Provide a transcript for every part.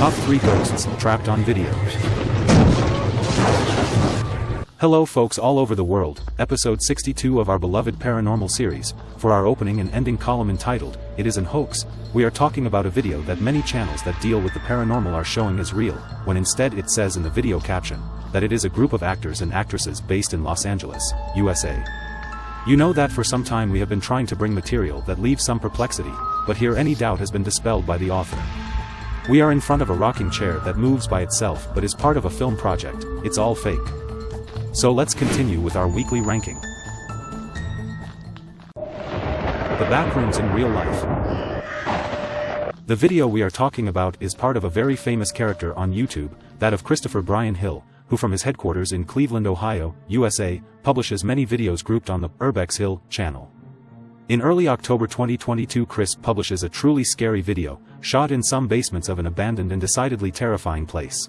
Top 3 Ghosts Trapped on Video. Hello folks all over the world, episode 62 of our beloved paranormal series, for our opening and ending column entitled, It Is an Hoax, we are talking about a video that many channels that deal with the paranormal are showing as real, when instead it says in the video caption, that it is a group of actors and actresses based in Los Angeles, USA. You know that for some time we have been trying to bring material that leaves some perplexity, but here any doubt has been dispelled by the author. We are in front of a rocking chair that moves by itself but is part of a film project, it's all fake. So let's continue with our weekly ranking. The Backrooms in Real Life The video we are talking about is part of a very famous character on YouTube, that of Christopher Brian Hill, who from his headquarters in Cleveland, Ohio, USA, publishes many videos grouped on the Urbex Hill channel. In early October 2022 Chris publishes a truly scary video, shot in some basements of an abandoned and decidedly terrifying place.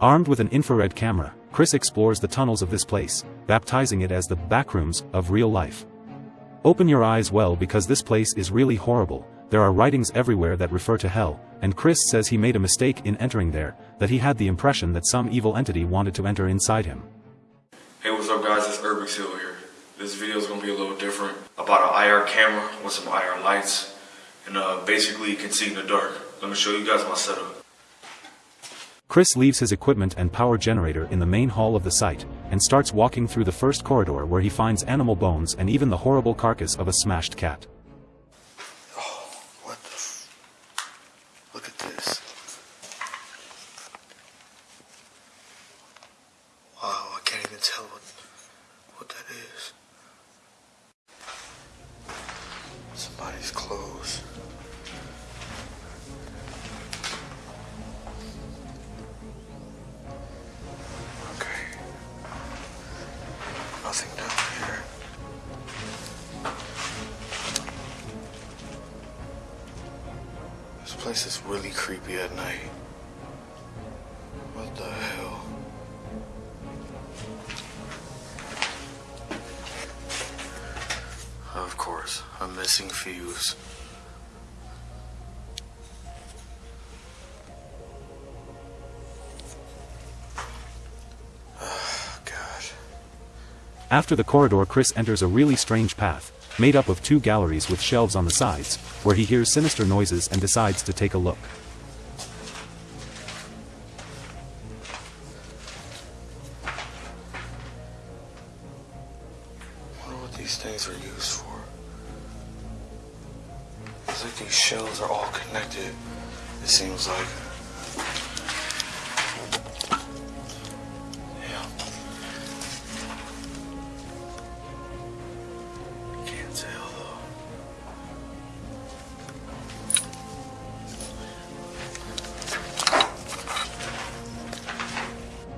Armed with an infrared camera, Chris explores the tunnels of this place, baptizing it as the backrooms of real life. Open your eyes well because this place is really horrible, there are writings everywhere that refer to hell, and Chris says he made a mistake in entering there, that he had the impression that some evil entity wanted to enter inside him. Hey, what's up guys, it's Urbex Hill here. This video is going to be a little different about an IR camera with some IR lights. And uh, basically you can see in the dark. Let me show you guys my setup. Chris leaves his equipment and power generator in the main hall of the site, and starts walking through the first corridor where he finds animal bones and even the horrible carcass of a smashed cat. Oh, what the Look at this. Wow, I can't even tell what, what that is. Somebody's clothes. Okay. Nothing down here. This place is really creepy at night. What the hell? Of a missing fuse. After the corridor Chris enters a really strange path, made up of two galleries with shelves on the sides, where he hears sinister noises and decides to take a look. I wonder what these things are used for. Like these shells are all connected. It seems like.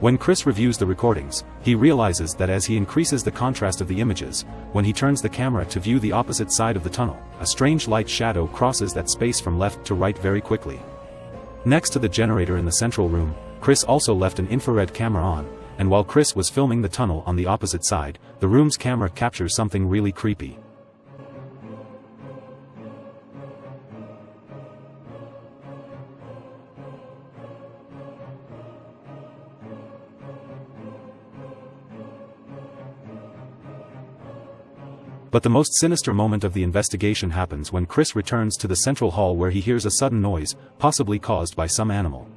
When Chris reviews the recordings, he realizes that as he increases the contrast of the images, when he turns the camera to view the opposite side of the tunnel, a strange light shadow crosses that space from left to right very quickly. Next to the generator in the central room, Chris also left an infrared camera on, and while Chris was filming the tunnel on the opposite side, the room's camera captures something really creepy. But the most sinister moment of the investigation happens when Chris returns to the central hall where he hears a sudden noise, possibly caused by some animal.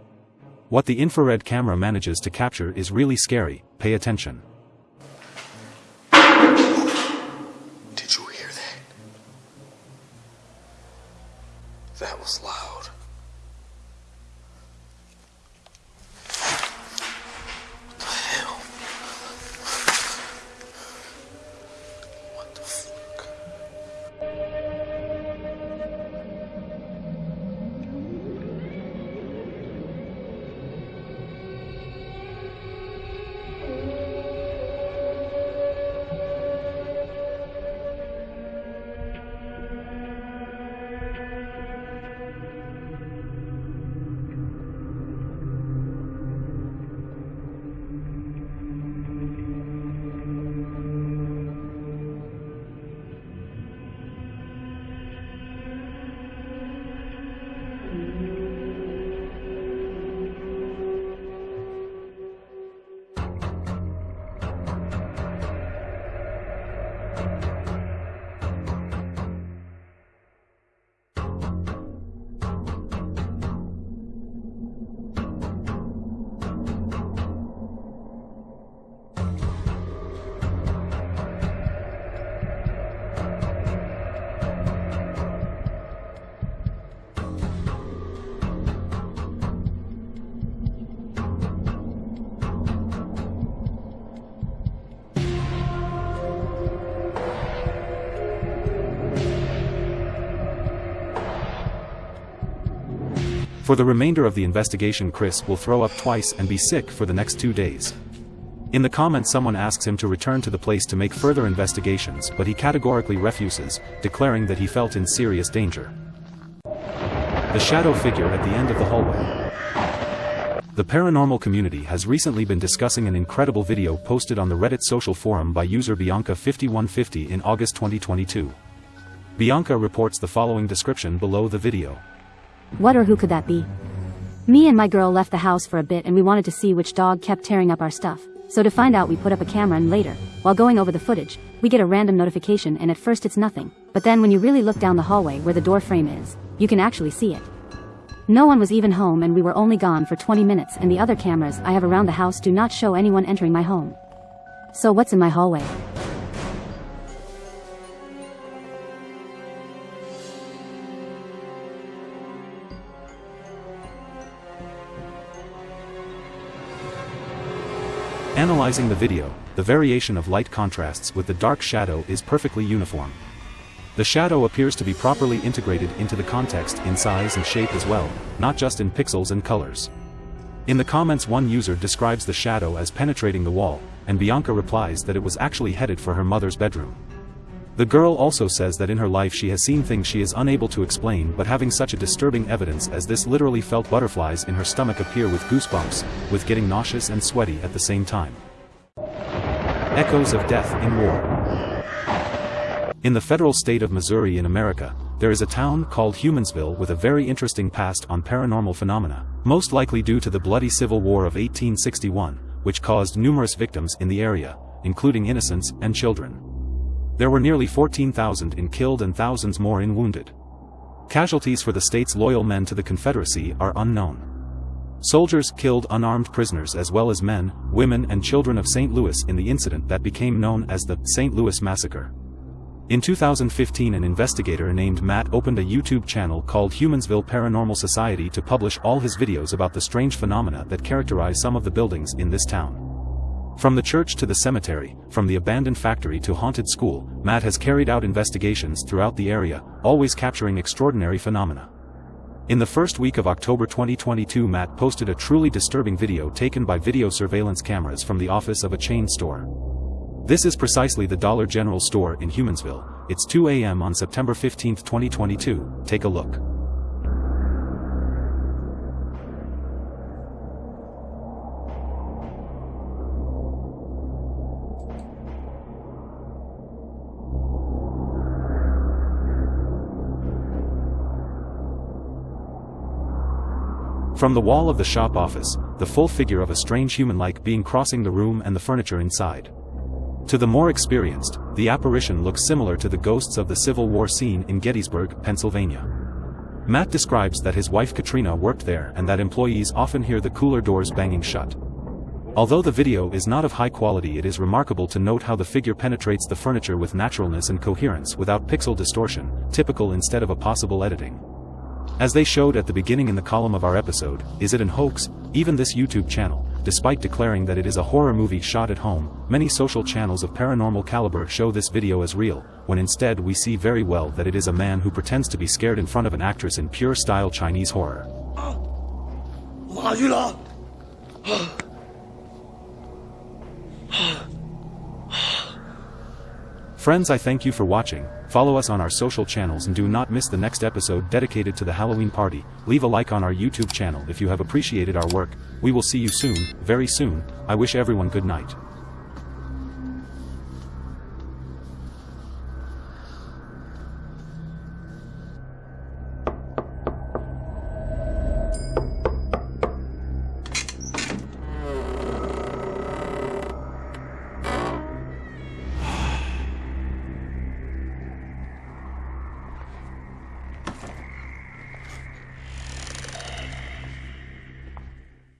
What the infrared camera manages to capture is really scary, pay attention. Did you hear that? That was loud. For the remainder of the investigation Chris will throw up twice and be sick for the next two days. In the comments someone asks him to return to the place to make further investigations but he categorically refuses, declaring that he felt in serious danger. The shadow figure at the end of the hallway. The paranormal community has recently been discussing an incredible video posted on the Reddit social forum by user Bianca5150 in August 2022. Bianca reports the following description below the video. What or who could that be? Me and my girl left the house for a bit and we wanted to see which dog kept tearing up our stuff. So to find out we put up a camera and later, while going over the footage, we get a random notification and at first it's nothing, but then when you really look down the hallway where the door frame is, you can actually see it. No one was even home and we were only gone for 20 minutes and the other cameras I have around the house do not show anyone entering my home. So what's in my hallway? Analyzing the video, the variation of light contrasts with the dark shadow is perfectly uniform. The shadow appears to be properly integrated into the context in size and shape as well, not just in pixels and colors. In the comments one user describes the shadow as penetrating the wall, and Bianca replies that it was actually headed for her mother's bedroom. The girl also says that in her life she has seen things she is unable to explain but having such a disturbing evidence as this literally felt butterflies in her stomach appear with goosebumps, with getting nauseous and sweaty at the same time. Echoes of Death in War In the federal state of Missouri in America, there is a town called Humansville with a very interesting past on paranormal phenomena, most likely due to the bloody Civil War of 1861, which caused numerous victims in the area, including innocents and children. There were nearly 14,000 in killed and thousands more in wounded. Casualties for the state's loyal men to the Confederacy are unknown. Soldiers killed unarmed prisoners as well as men, women and children of St. Louis in the incident that became known as the St. Louis Massacre. In 2015 an investigator named Matt opened a YouTube channel called Humansville Paranormal Society to publish all his videos about the strange phenomena that characterize some of the buildings in this town. From the church to the cemetery, from the abandoned factory to haunted school, Matt has carried out investigations throughout the area, always capturing extraordinary phenomena. In the first week of October 2022 Matt posted a truly disturbing video taken by video surveillance cameras from the office of a chain store. This is precisely the Dollar General store in Humansville, it's 2 a.m. on September 15, 2022, take a look. From the wall of the shop office, the full figure of a strange human-like being crossing the room and the furniture inside. To the more experienced, the apparition looks similar to the ghosts of the Civil War scene in Gettysburg, Pennsylvania. Matt describes that his wife Katrina worked there and that employees often hear the cooler doors banging shut. Although the video is not of high quality it is remarkable to note how the figure penetrates the furniture with naturalness and coherence without pixel distortion, typical instead of a possible editing. As they showed at the beginning in the column of our episode, is it an hoax? Even this YouTube channel, despite declaring that it is a horror movie shot at home, many social channels of paranormal caliber show this video as real, when instead we see very well that it is a man who pretends to be scared in front of an actress in pure style Chinese horror. Friends I thank you for watching, follow us on our social channels and do not miss the next episode dedicated to the Halloween party, leave a like on our YouTube channel if you have appreciated our work, we will see you soon, very soon, I wish everyone good night.